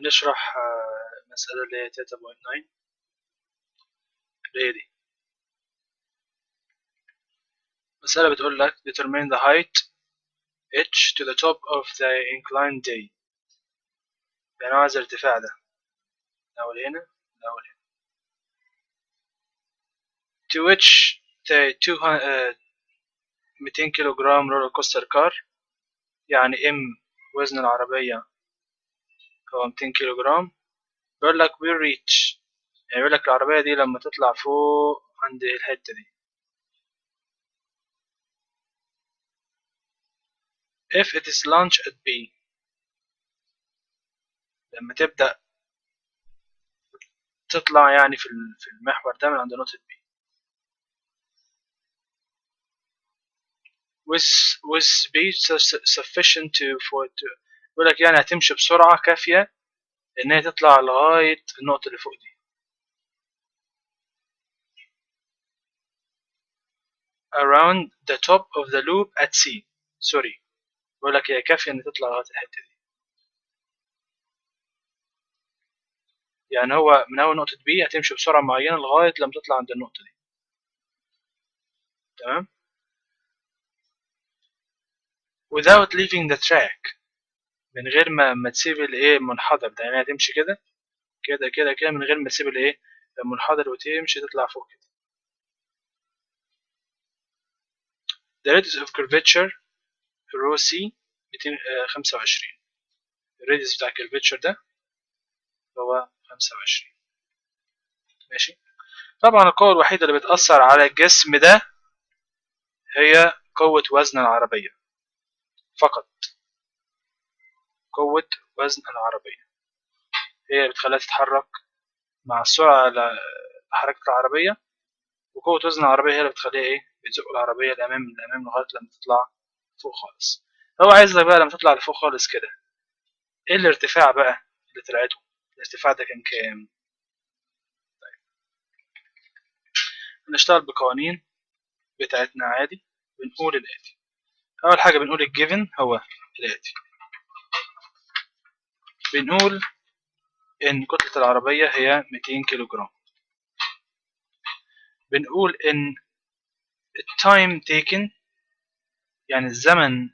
هنشرح آه، مسألة اللي هي تلاتة point nine اللي هي دي. مسألة بتقول لك determine the height h to the top of the incline D. يعني عايز الارتفاع ده. الأول هنا الأول هنا. To which the 200 كيلو جرام roller coaster car يعني ام وزن العربية هو 200 كيلو جرام بيقول لك will reach. يعني بيقول لك العربية دي لما تطلع فوق عند الحتة دي. If it is launched at B. لما تبدأ تطلع يعني في في المحور ده من عند نقطة B. With with speed sufficient to for to بيقول لك يعني هتمشي بسرعة كافية إن هي تطلع لغاية النقطة اللي فوق دي. Around the top of the loop at C سوري بيقول لك هي كافية إن تطلع لغاية الحتة دي. يعني هو من أول نقطة B هتمشي بسرعة معينة لغاية لما تطلع عند النقطة دي. تمام؟ Without leaving the track. من غير ما ما تسيب الايه المنحدر ده يعني هتمشي كده كده كده كده من غير ما تسيب الايه المنحدر وتمشي تطلع فوق كده. The radius of curvature rho c 225 الراديوس بتاع الكيرفيتشر ده هو 25 ماشي؟ طبعا القوة الوحيدة اللي بتأثر على الجسم ده هي قوة وزن العربية فقط. قوة وزن العربية. هي بتخليها تتحرك مع السرعة حركة العربية وقوة وزن العربية هي اللي بتخليها إيه؟ بتزق العربية لأمام لأمام لغاية لما تطلع فوق خالص. هو عايز بقى لما تطلع لفوق خالص كده إيه الارتفاع بقى اللي طلعته؟ الارتفاع ده كان كام؟ طيب. هنشتغل بقوانين بتاعتنا عادي بنقول الآتي. أول حاجة بنقول ال given هو الآتي. بنقول إن كتلة العربية هي 200 كيلو جرام بنقول إن ال time taken يعني الزمن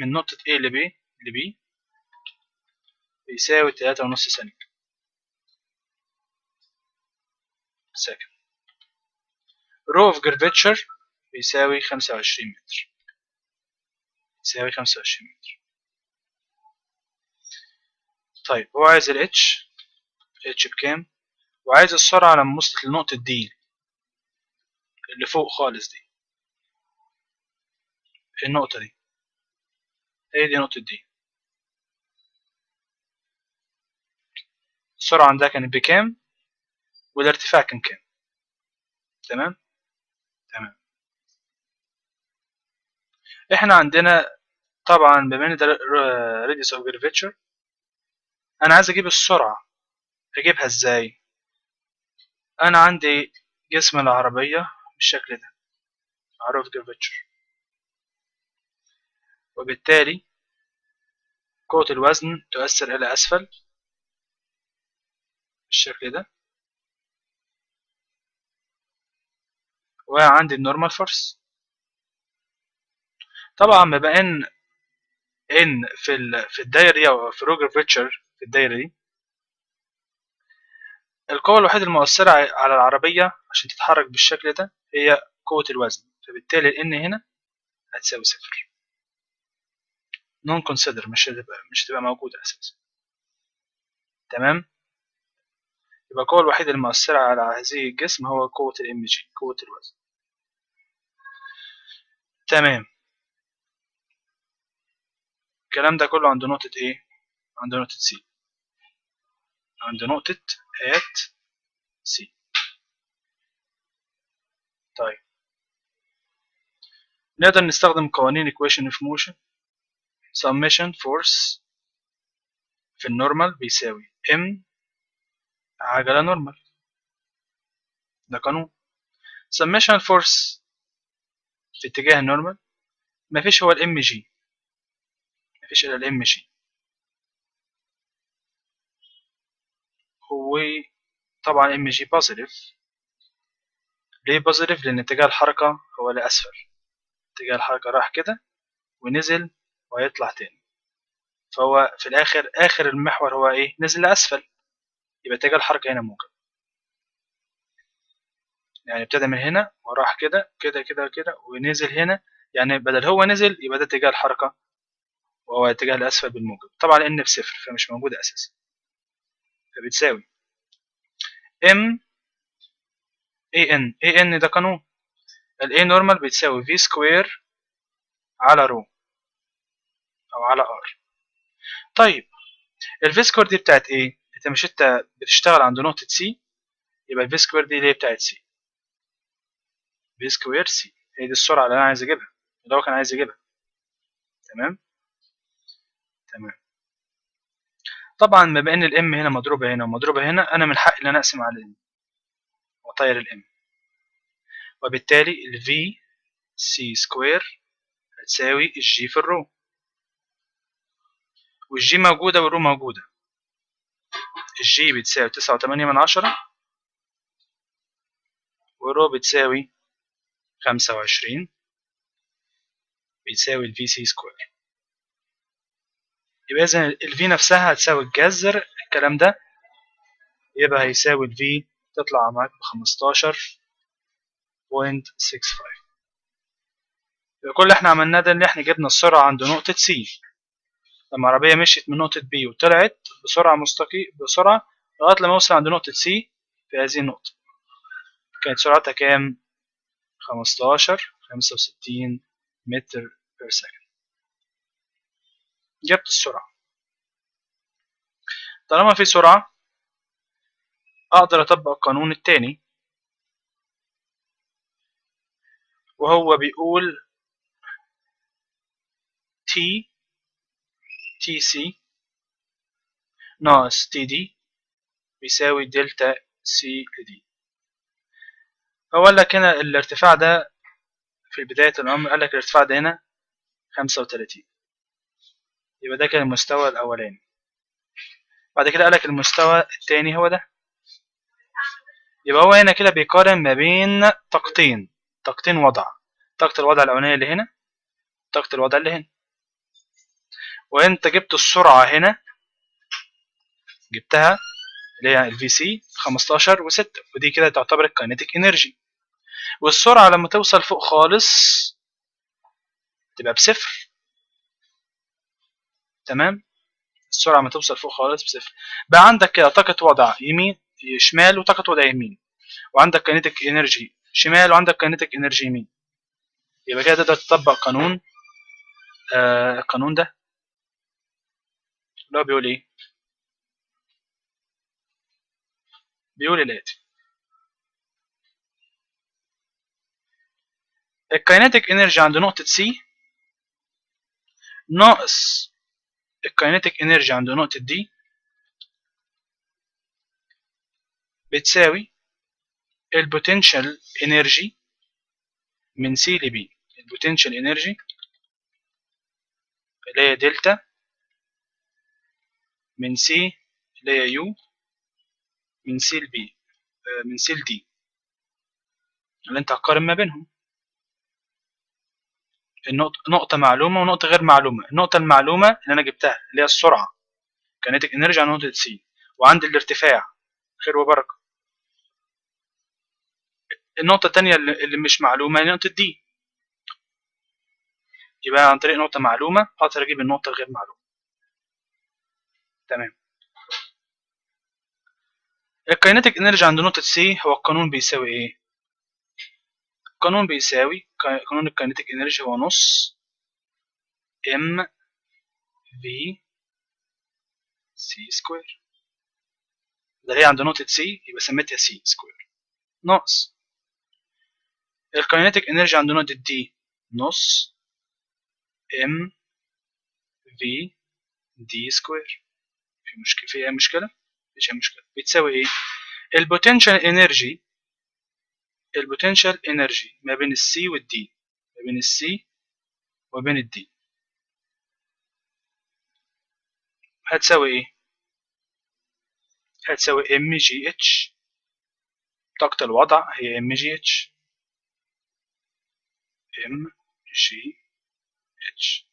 من نقطة A ل B ل B بيساوي تلاتة ونص ثانية. second rho of curvature بيساوي خمسة وعشرين متر. بيساوي خمسة وعشرين متر. طيب هو عايز ال H H بكام؟ وعايز السرعة لما وصلت لنقطة D اللي فوق خالص دي. النقطة دي. هي دي نقطة دي السرعة عندها كانت بكام؟ والارتفاع كان كام؟ تمام؟ تمام. إحنا عندنا طبعا بما إن ده radius of curvature أنا عايز أجيب السرعة. أجيبها إزاي؟ أنا عندي جسم العربية بالشكل ده. معروف curvature وبالتالي قوة الوزن تؤثر إلى أسفل بالشكل ده. وعندي ال normal force طبعا بما إن إن في في الدايرة دي أو في روجر فيتشر في الدايرة دي القوة الوحيدة المؤثرة على العربية عشان تتحرك بالشكل ده هي قوة الوزن فبالتالي ال هنا هتساوي صفر. نون كونسيدر مش هتبقى مش هتبقى موجودة أساسا. تمام؟ يبقى القوة الوحيدة المؤثرة على هذه الجسم هو قوة الام جي قوة الوزن. تمام. الكلام ده كله عند نقطة إيه؟ عند نقطة سي عند نقطة at سي طيب. نقدر نستخدم قوانين equation of motion. Summation force في ال normal بيساوي m عجلة normal. ده قانون. Summation force في اتجاه ال normal. مفيش هو ال mg مفيش إلا ال mg. هو طبعا mg positive ليه positive لأن اتجاه الحركة هو لأسفل اتجاه الحركة راح كده ونزل وهيطلع تاني. فهو في الآخر آخر المحور هو إيه؟ نزل لأسفل يبقى اتجاه الحركة هنا موجب. يعني ابتدى من هنا وراح كده كده كده كده ونزل هنا. يعني بدل هو نزل يبقى ده اتجاه الحركة. وهو اتجاه الأسفل بالموجب. طبعا لأن بصفر فمش موجودة أساسا. فبتساوي. M an an ده قانون. ال a normal بتساوي v square على rho أو على r. طيب ال v square دي بتاعت إيه؟ انت مش انت بتشتغل عند نقطة c يبقى ال v square دي اللي هي بتاعت c. V square c. هي دي السرعة اللي أنا عايز أجيبها. اللي هو كان عايز يجيبها. تمام؟ تمام. طبعا بما ان ال m هنا مضروبة هنا ومضروبة هنا أنا من حقي إن أنا أقسم على ال m وأطير ال m. وبالتالي ال v c square هتساوي الجي في ال rho. والجي موجودة وال rho موجودة. الجي بتساوي تسعة وتمانية من عشرة وال rho بتساوي خمسة وعشرين بتساوي ال v c square يبقى إذا ال v نفسها هتساوي الجذر الكلام ده. يبقى هيساوي ال v تطلع معاك six five يبقى كل اللي إحنا عملناه ده إن إحنا جبنا السرعة عند نقطة C لما العربية مشيت من نقطة B وطلعت بسرعة مستقيم بسرعة لغاية لما وصل عند نقطة C في هذه النقطة. كانت سرعتها كام؟ خمستاشر خمسة وستين متر per second جبت السرعة. طالما في سرعة أقدر أطبق القانون التاني. وهو بيقول T C ناقص D بيساوي delta C ل D هو قال لك هنا الارتفاع ده في بداية الأمر قال لك الارتفاع ده هنا خمسة وتلاتين. يبقى ده كان المستوى الأولاني. بعد كده قال لك المستوى التاني هو ده. يبقى هو هنا كده بيقارن ما بين طاقتين طاقتين وضع. طاقة الوضع الأولانية اللي هنا طاقة الوضع اللي هنا. وأنت جبت السرعة هنا جبتها اللي هي ال VC 15 و6 ودي كده تعتبر ال kinetic energy. والسرعة لما توصل فوق خالص تبقى بصفر. تمام؟ السرعة لما توصل فوق خالص بصفر. بقى عندك كده طاقة وضع يمين شمال وطاقة وضع يمين. وعندك kinetic energy شمال وعندك kinetic energy يمين. يبقى كده تقدر تطبق قانون آه القانون ده. اللي هو بيقول إيه؟ بيقول الاتي ال kinetic energy عند نقطة C ناقص ال kinetic energy عند نقطة D بتساوي ال potential energy من C ل B ال potential energy اللي هي دلتا من C اللي هي U من C ل B من C ل D اللي انت هتقارن ما بينهم. نقطة معلومة ونقطة غير معلومة. النقطة المعلومة اللي أنا جبتها اللي هي السرعة. kinetic energy على نقطة C وعندي الارتفاع. خير وبركة. النقطة التانية اللي مش معلومة هي نقطة D يبقى عن طريق نقطة معلومة أقدر أجيب النقطة الغير معلومة. تمام. ال kinetic energy عند نقطة C هو القانون بيساوي إيه؟ القانون بيساوي قانون ال kinetic energy هو نص m VC square ده هي عند نقطة C يبقى سميتها C square ناقص ال kinetic energy عند نقطة D نص m VD square في مشكلة في أي مشكلة؟ مفيش أي مشكلة. بتساوي إيه؟ البوتنشال انرجي البوتنشال انرجي ما بين السي والدي ما بين السي وبين الدي هتساوي إيه؟ هتساوي ام جي اتش طاقة الوضع هي ام جي اتش ام جي اتش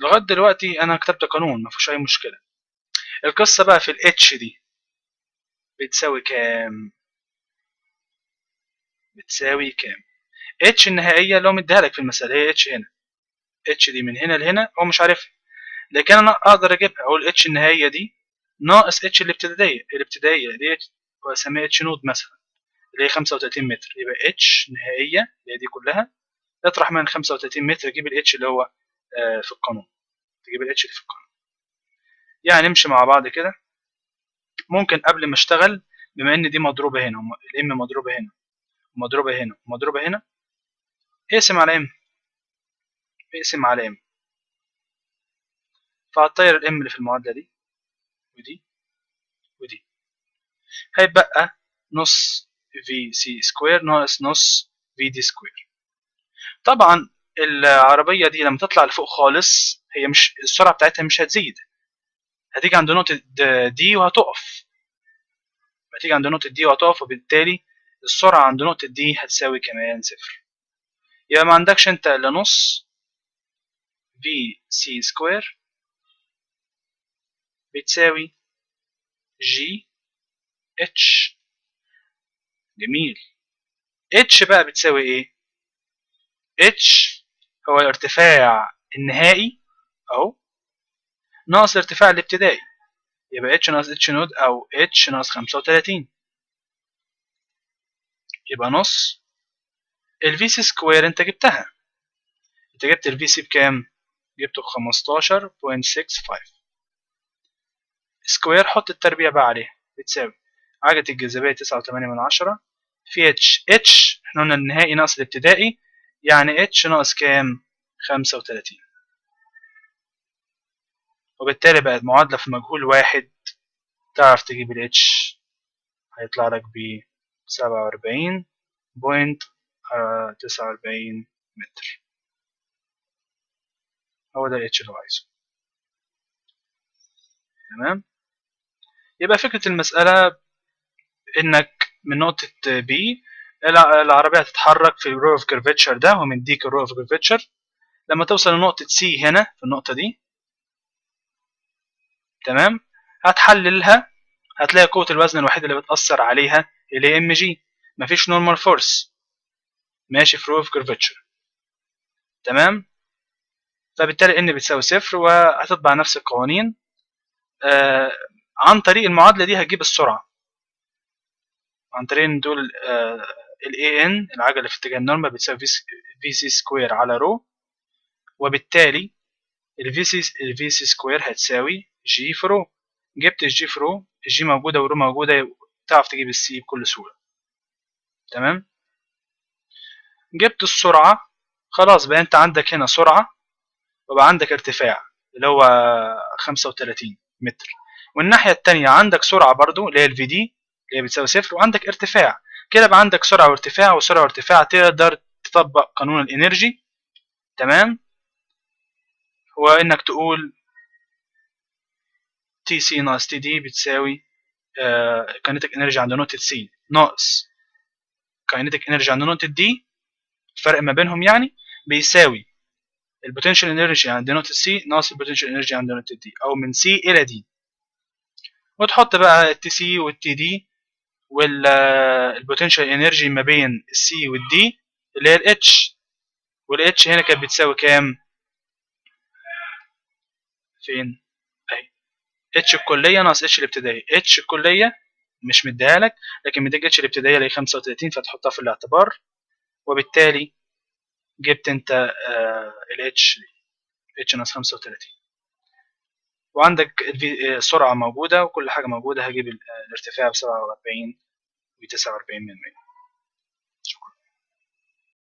لغاية دلوقتي أنا كتبت قانون مفيش أي مشكلة. القصة بقى في ال H دي بتساوي كام؟ بتساوي كام؟ H النهائية اللي هو مديها لك في المسألة هي H هنا. H دي من هنا لهنا هو مش عارفها. لكن أنا أقدر أجيبها أقول H النهائية دي ناقص H الابتدائية. الابتدائية دي وأسميها اتش نود مثلا اللي هي 35 متر. يبقى H نهائية اللي هي دي كلها. اطرح من 35 متر تجيب ال H اللي هو في القانون. تجيب ال H اللي في القانون. يعني نمشي مع بعض كده. ممكن قبل ما أشتغل بما إن دي مضروبة هنا ال M مضروبة هنا. ومضروبة هنا. ومضروبة هنا. اقسم على M اقسم على M فهتطير ال M اللي في المعادلة دي. ودي. ودي. هيبقى نص VC square ناقص نص VD square طبعا العربية دي لما تطلع لفوق خالص هي مش السرعة بتاعتها مش هتزيد. هتيجي عند نقطة D وهتقف. هتيجي عند نقطة D وهتقف وبالتالي السرعة عند نقطة D هتساوي كمان صفر. يبقى ما عندكش انت الا نص VC square بتساوي gh جميل. H بقى بتساوي إيه؟ H هو الارتفاع النهائي أهو. ناقص الارتفاع الابتدائي. يبقى اتش ناقص اتش نود أو اتش ناقص خمسة وتلاتين. يبقى نص. ال VC square انت جبتها. انت جبت ال VC بكام؟ جبته six five. square حط التربيع بقى عليها. بتساوي. عجلة الجاذبية تسعة وتمانية من عشرة. في H H إحنا قلنا النهائي ناقص الابتدائي. يعني H ناقص كام؟ خمسة وتلاتين. وبالتالي بقت معادلة في مجهول واحد. تعرف تجيب ال H. هيطلع لك ب سبعة وأربعين point تسعة وأربعين متر. هو ده ال H اللي هو عايزه. تمام؟ يبقى فكرة المسألة إنك من نقطة B العربية هتتحرك في ال rho of curvature ده ومديك ال rho of curvature لما توصل لنقطة C هنا في النقطة دي تمام؟ هتحللها هتلاقي قوة الوزن الوحيدة اللي بتأثر عليها اللي هي mg مفيش normal force ماشي في rho of curvature تمام؟ فبالتالي N بتساوي صفر وهتطبق نفس القوانين. آه عن طريق المعادلة دي هتجيب السرعة. عن طريق ان دول ال AN العجلة في اتجاه ال normal بتساوي VC square على rho وبالتالي ال V C ال V C square هتساوي g في rho جبت ال g في rho ال g موجودة وال rho موجودة تعرف تجيب ال C بكل سهولة. تمام؟ جبت السرعة. خلاص بقى أنت عندك هنا سرعة وبقى عندك ارتفاع اللي هو 35 متر. والناحية التانية عندك سرعة برضو اللي هي ال V D اللي هي بتساوي صفر وعندك ارتفاع. كده بقى عندك سرعة وارتفاع وسرعة وارتفاع تقدر تطبق قانون ال energy. تمام؟ هو إنك تقول T C ناقص T D بتساوي kinetic energy عند نقطة C ناقص kinetic energy عند نقطة D الفرق ما بينهم يعني بيساوي ال potential energy عند نقطة C ناقص ال potential energy عند نقطة D أو من C إلى D وتحط بقى ال T C وال T D والبوتنشال انرجي ما بين السي والدي اللي هي الاتش والاتش هنا كانت بتساوي كام؟ فين؟ اتش الكلية ناقص اتش الابتدائيه اتش الكلية مش مديها لك لكن مديك H الابتدائية اللي هي 35 فتحطها في الاعتبار وبالتالي جبت انت ال H H ناقص 35 وعندك السرعه موجودة وكل حاجة موجودة هجيب الارتفاع ب 47 و 49 من 100